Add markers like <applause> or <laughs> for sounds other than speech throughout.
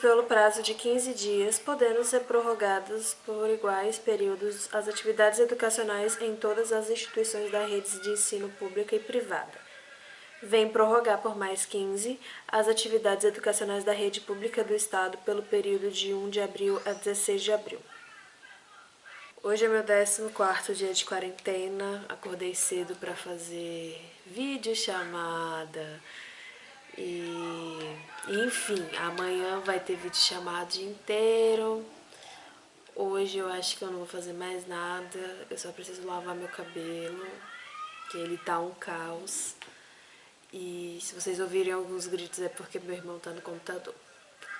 pelo prazo de 15 dias, podendo ser prorrogadas por iguais períodos as atividades educacionais em todas as instituições da rede de ensino pública e privada. Vem prorrogar por mais 15 as atividades educacionais da rede pública do Estado pelo período de 1 de abril a 16 de abril. Hoje é meu 14º dia de quarentena, acordei cedo para fazer vídeo chamada e enfim, amanhã vai ter vídeo chamado dia inteiro. Hoje eu acho que eu não vou fazer mais nada, eu só preciso lavar meu cabelo, que ele tá um caos. E se vocês ouvirem alguns gritos é porque meu irmão tá no computador,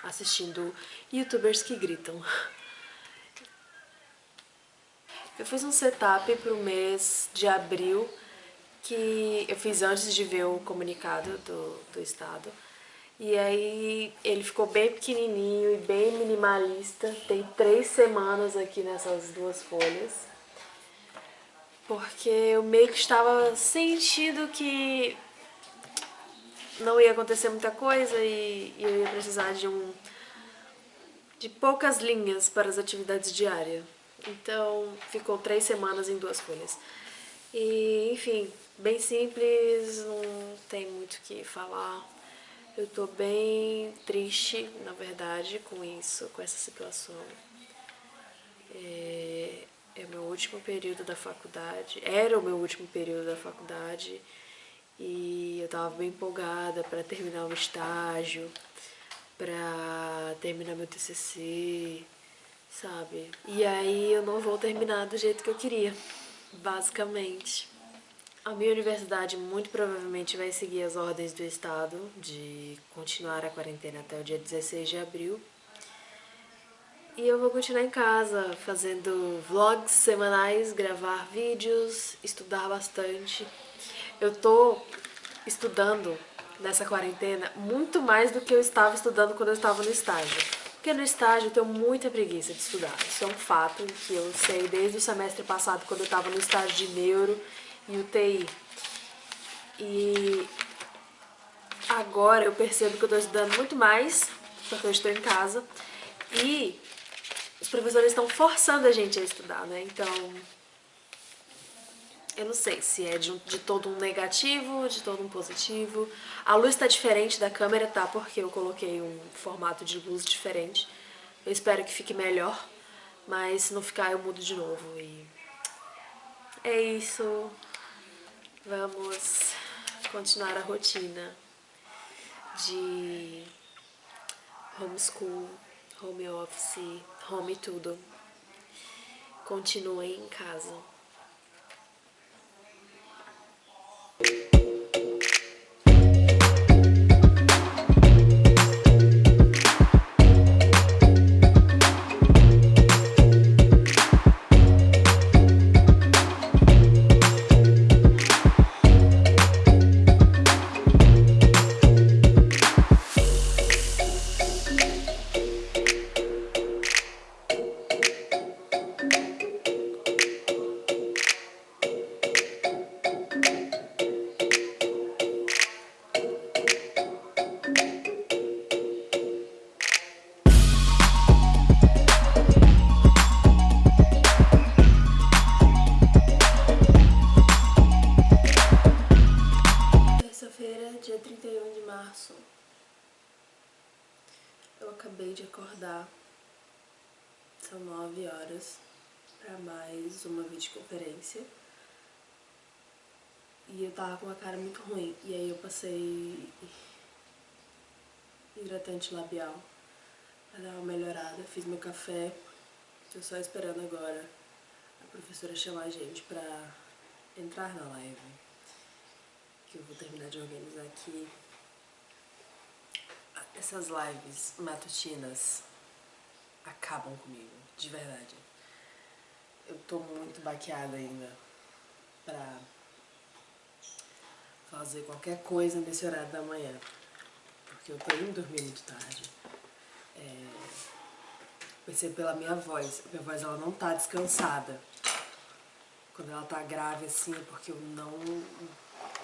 assistindo youtubers que gritam. <laughs> Eu fiz um setup pro mês de abril, que eu fiz antes de ver o comunicado do, do estado. E aí ele ficou bem pequenininho e bem minimalista. Tem três semanas aqui nessas duas folhas. Porque eu meio que estava sentindo que não ia acontecer muita coisa e, e eu ia precisar de um de poucas linhas para as atividades diárias. Então ficou três semanas em duas folhas. E, enfim, bem simples, não tem muito o que falar. Eu tô bem triste, na verdade, com isso, com essa situação. É, é o meu último período da faculdade, era o meu último período da faculdade e eu tava bem empolgada para terminar o estágio, para terminar meu TCC, sabe? E aí eu não vou terminar do jeito que eu queria, basicamente. A minha universidade muito provavelmente vai seguir as ordens do estado de continuar a quarentena até o dia 16 de abril. E eu vou continuar em casa, fazendo vlogs semanais, gravar vídeos, estudar bastante. Eu tô estudando nessa quarentena muito mais do que eu estava estudando quando eu estava no estágio. Porque no estágio eu tenho muita preguiça de estudar. Isso é um fato que eu sei desde o semestre passado, quando eu estava no estágio de neuro e UTI. E agora eu percebo que eu estou estudando muito mais, porque eu estou em casa. E os professores estão forçando a gente a estudar, né? Então, eu não sei se é de, de, todo um negativo, de todo um positivo. A luz tá diferente da câmera, tá? Porque eu coloquei um formato de luz diferente. Eu espero que fique melhor, mas se não ficar eu mudo de novo. E é isso. Vamos continuar a rotina de homeschool, home office, home tudo. Continuem em casa. Mais uma videoconferência. E eu tava com uma cara muito ruim. E aí eu passei hidratante labial para dar uma melhorada, fiz meu café, tô só esperando agora a professora chamar a gente pra entrar na live que eu vou terminar de organizar aqui essas lives matutinas acabam comigo, de verdade. Eu tô muito baqueada ainda pra fazer qualquer coisa nesse horário da manhã. Porque eu tô indo dormir muito tarde. É, percebo pela minha voz. Minha voz ela não tá descansada. Quando ela tá grave assim é porque eu não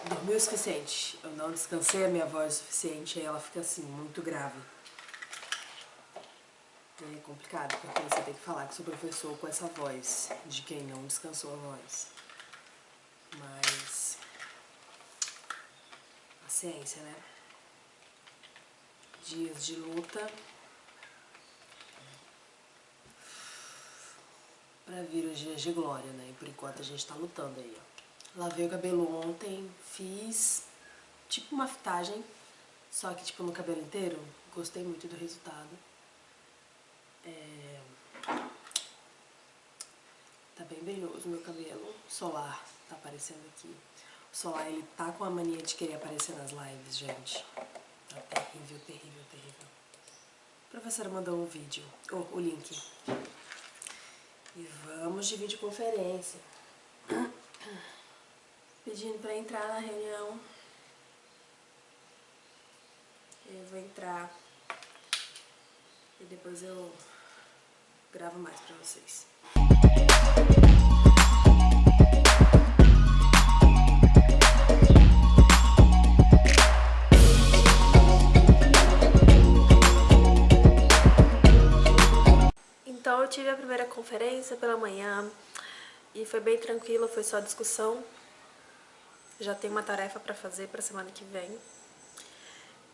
dormi o suficiente. Eu não descansei a minha voz o suficiente, aí ela fica assim, muito grave. É complicado, porque você tem que falar que sou professor com essa voz, de quem não descansou a voz. Mas... Paciência, né? Dias de luta pra vir os dias de glória, né? E por enquanto a gente tá lutando aí, ó. Lavei o cabelo ontem, fiz tipo uma fitagem, só que tipo no cabelo inteiro. Gostei muito do resultado. É... Tá bem brilhoso meu cabelo. Solar tá aparecendo aqui. O Solar, ele tá com a mania de querer aparecer nas lives, gente. Tá terrível, terrível, terrível. A professora mandou um vídeo, oh, o link. E vamos de videoconferência. <coughs> Pedindo pra entrar na reunião. Eu vou entrar e depois eu gravo mais pra vocês. Então eu tive a primeira conferência pela manhã e foi bem tranquila, foi só discussão. Já tenho uma tarefa pra fazer pra semana que vem.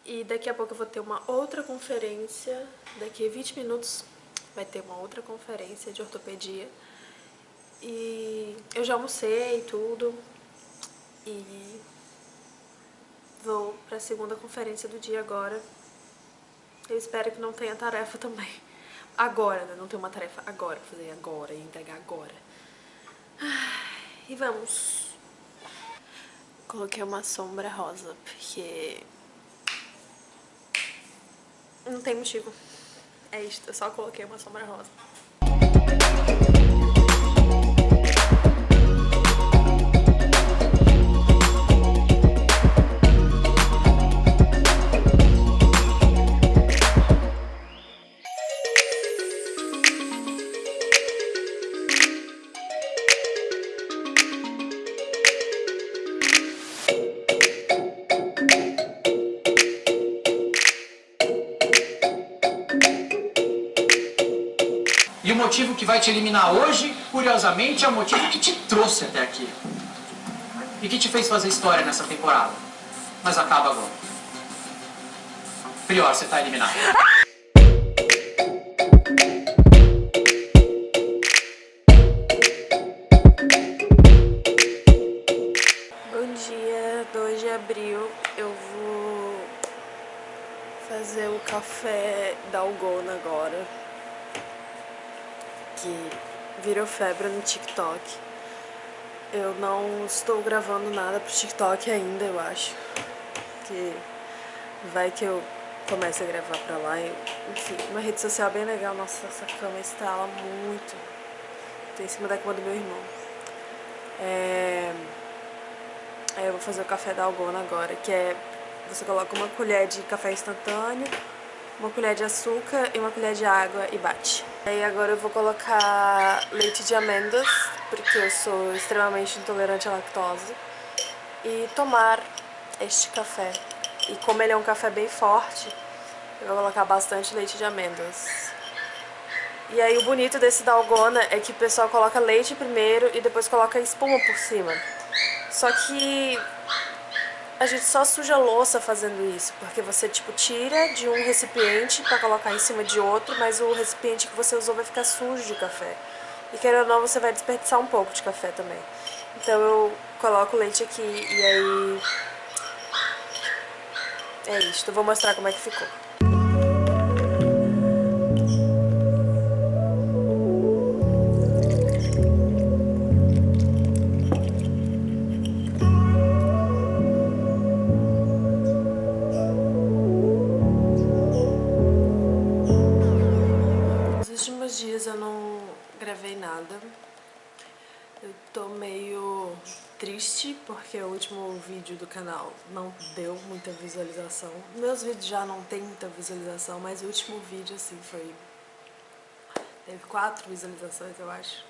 E daqui a pouco eu vou ter uma outra conferência, daqui a 20 minutos vai ter uma outra conferência de ortopedia. E eu já almocei tudo e vou pra segunda conferência do dia agora. Eu espero que não tenha tarefa também. Agora, né? Não tem uma tarefa agora, fazer agora e entregar agora. E vamos. Coloquei uma sombra rosa, porque... Não tem motivo. É isso, eu só coloquei uma sombra rosa. Te eliminar hoje, curiosamente, é o motivo que te trouxe até aqui. E que te fez fazer história nessa temporada. Mas acaba agora. Prior, você tá eliminado. Bom dia, 2 de abril eu vou fazer o café da Algona agora, que virou febre no TikTok. Eu não estou gravando nada pro TikTok ainda, eu acho, que vai que eu comece a gravar pra lá, enfim, uma rede social bem legal, nossa, essa cama estrala muito, tô em cima da cama do meu irmão. É... Aí eu vou fazer o café da Algona agora, que é... Você coloca uma colher de café instantâneo, uma colher de açúcar e uma colher de água e bate. Aí agora eu vou colocar leite de amêndoas, porque eu sou extremamente intolerante à lactose. E tomar este café. E como ele é um café bem forte, eu vou colocar bastante leite de amêndoas. E aí o bonito desse dalgona é que o pessoal coloca leite primeiro e depois coloca espuma por cima. Só que a gente só suja a louça fazendo isso, porque você tipo tira de um recipiente pra colocar em cima de outro, mas o recipiente que você usou vai ficar sujo de café. E querendo ou não, você vai desperdiçar um pouco de café também. Então eu coloco o leite aqui e aí... É isso, eu vou mostrar como é que ficou. Eu tô meio triste porque o último vídeo do canal não deu muita visualização. Meus vídeos já não tem muita visualização, mas o último vídeo assim foi... Teve quatro visualizações, eu acho.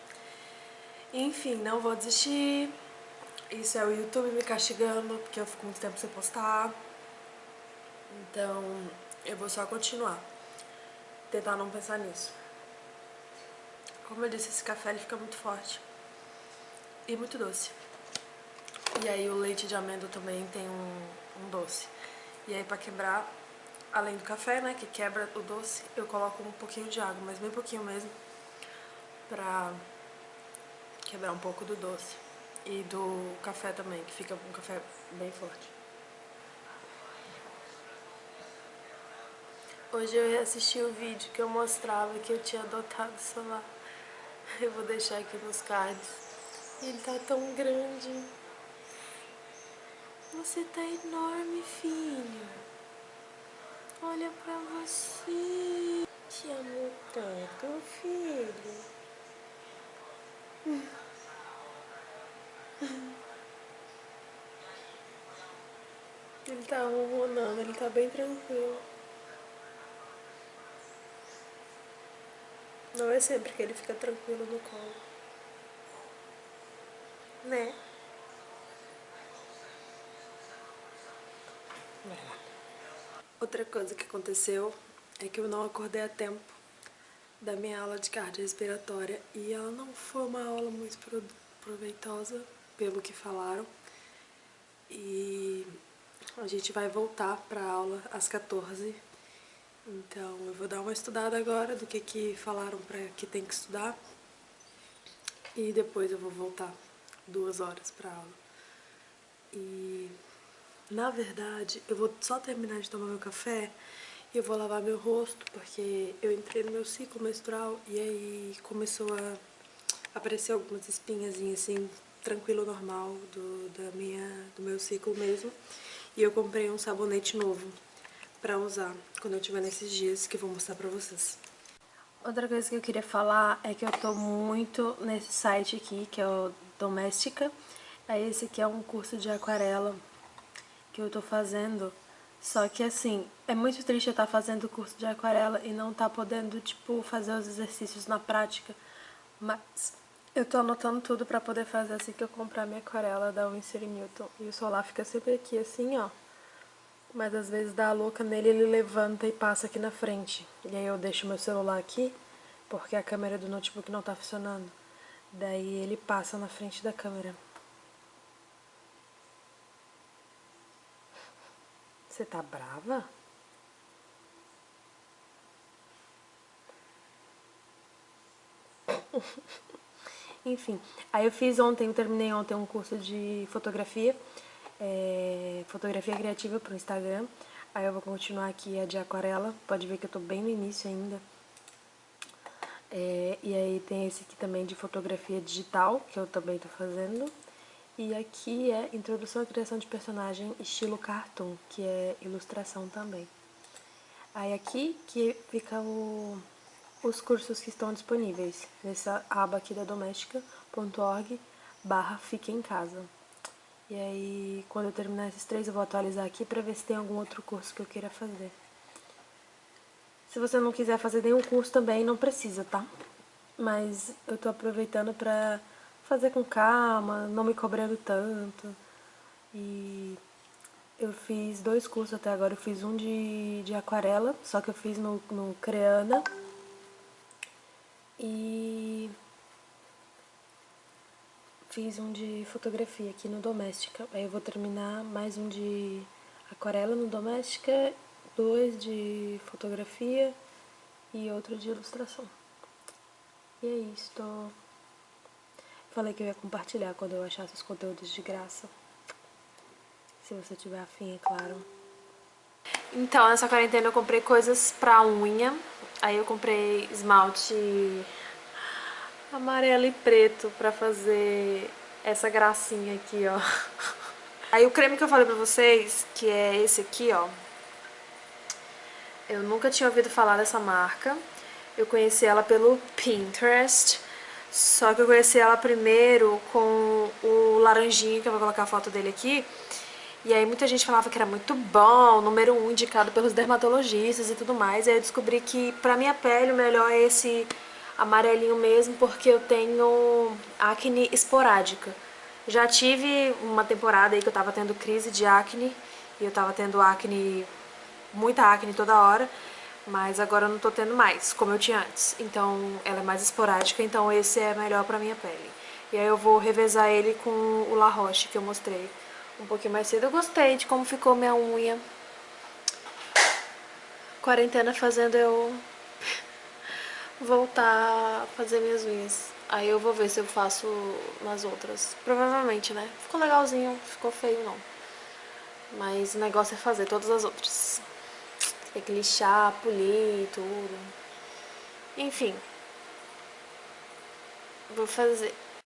Enfim, não vou desistir. Isso é o YouTube me castigando porque eu fico muito tempo sem postar. Então, eu vou só continuar. tentar não pensar nisso. Como eu disse, esse café ele fica muito forte e muito doce. E aí o leite de amêndoa também tem um, um doce. E aí pra quebrar, além do café, né, que quebra o doce, eu coloco um pouquinho de água, mas bem pouquinho mesmo, pra quebrar um pouco do doce. E do café também, que fica um café bem forte. Hoje eu assisti o vídeo que eu mostrava que eu tinha adotado o celular. <laughs> Eu vou deixar aqui nos cards. Ele tá tão grande. Você tá enorme, filho. Olha pra você. Te amo tanto, filho. Ele tá ronronando, ele tá bem tranquilo. Não é sempre que ele fica tranquilo no colo. Né? Outra coisa que aconteceu é que eu não acordei a tempo da minha aula de cardiorrespiratória e ela não foi uma aula muito proveitosa, pelo que falaram. E a gente vai voltar para a aula às 14 então eu vou dar uma estudada agora do que que falaram para que tem que estudar e depois eu vou voltar duas horas para aula. E na verdade eu vou só terminar de tomar meu café e eu vou lavar meu rosto porque eu entrei no meu ciclo menstrual e aí começou a aparecer algumas espinhazinhas assim, tranquilo, normal do, da minha, do meu ciclo mesmo. E eu comprei um sabonete novo pra usar quando eu tiver nesses dias que eu vou mostrar pra vocês. Outra coisa que eu queria falar é que eu tô muito nesse site aqui, que é o Doméstica. Aí esse aqui é um curso de aquarela que eu tô fazendo. Só que assim, é muito triste eu estar tá fazendo o curso de aquarela e não estar tá podendo, tipo, fazer os exercícios na prática. Mas eu tô anotando tudo pra poder fazer assim que eu comprar minha aquarela da Winsor Newton. E o solar fica sempre aqui assim, ó. Mas às vezes dá a louca nele, ele levanta e passa aqui na frente. E aí eu deixo meu celular aqui, porque a câmera do notebook não tá funcionando. Daí ele passa na frente da câmera. Você tá brava? <laughs> Enfim, aí eu fiz ontem, eu terminei ontem um curso de fotografia é, fotografia criativa para o Instagram. Aí eu vou continuar aqui a de aquarela, pode ver que eu tô bem no início ainda. É, e aí tem esse aqui também de fotografia digital, que eu também tô fazendo. E aqui é Introdução à Criação de Personagem estilo cartoon, que é ilustração também. Aí aqui que fica o, os cursos que estão disponíveis, nessa aba aqui da doméstica.org barra Fique em Casa. E aí, quando eu terminar esses três, eu vou atualizar aqui pra ver se tem algum outro curso que eu queira fazer. Se você não quiser fazer nenhum curso também, não precisa, tá? Mas eu tô aproveitando pra fazer com calma, não me cobrando tanto. E eu fiz dois cursos até agora. Eu fiz um de, de aquarela, só que eu fiz no, no Creana. E Fiz um de fotografia aqui no Doméstica. Aí eu vou terminar mais um de aquarela no Doméstica, dois de fotografia e outro de ilustração. E é isso. Falei que eu ia compartilhar quando eu achasse os conteúdos de graça. Se você tiver afim, é claro. Então, nessa quarentena eu comprei coisas pra unha. Aí eu comprei esmalte amarelo e preto pra fazer essa gracinha aqui, ó. <laughs> Aí o creme que eu falei pra vocês, que é esse aqui, ó. Eu nunca tinha ouvido falar dessa marca. Eu conheci ela pelo Pinterest. Só que eu conheci ela primeiro com o laranjinho, que eu vou colocar a foto dele aqui. E aí muita gente falava que era muito bom, número um indicado pelos dermatologistas e tudo mais. E aí eu descobri que pra minha pele o melhor é esse amarelinho mesmo, porque eu tenho acne esporádica. Já tive uma temporada aí que eu tava tendo crise de acne, e eu tava tendo acne, muita acne toda hora, Mas agora eu não tô tendo mais, como eu tinha antes. Então ela é mais esporádica, então esse é melhor pra minha pele. E aí eu vou revezar ele com o La Roche que eu mostrei um pouquinho mais cedo. Eu gostei de como ficou minha unha. Quarentena fazendo eu <laughs> voltar a fazer minhas unhas. Aí eu vou ver se eu faço nas outras. Provavelmente, né? Ficou legalzinho, ficou feio não. Mas o negócio é fazer todas as outras. Tem que lixar, polir, tudo. Enfim. Vou fazer.